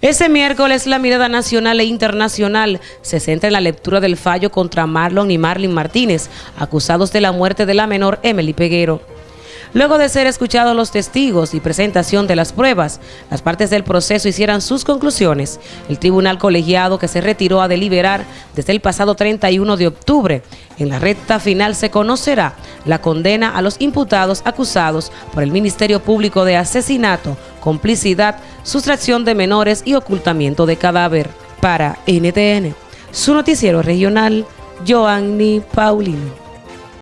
Ese miércoles la mirada nacional e internacional se centra en la lectura del fallo contra Marlon y Marlin Martínez, acusados de la muerte de la menor Emily Peguero. Luego de ser escuchados los testigos y presentación de las pruebas, las partes del proceso hicieran sus conclusiones. El tribunal colegiado que se retiró a deliberar desde el pasado 31 de octubre. En la recta final se conocerá la condena a los imputados acusados por el Ministerio Público de asesinato, complicidad, sustracción de menores y ocultamiento de cadáver. Para NTN, su noticiero regional, Joanny Paulino.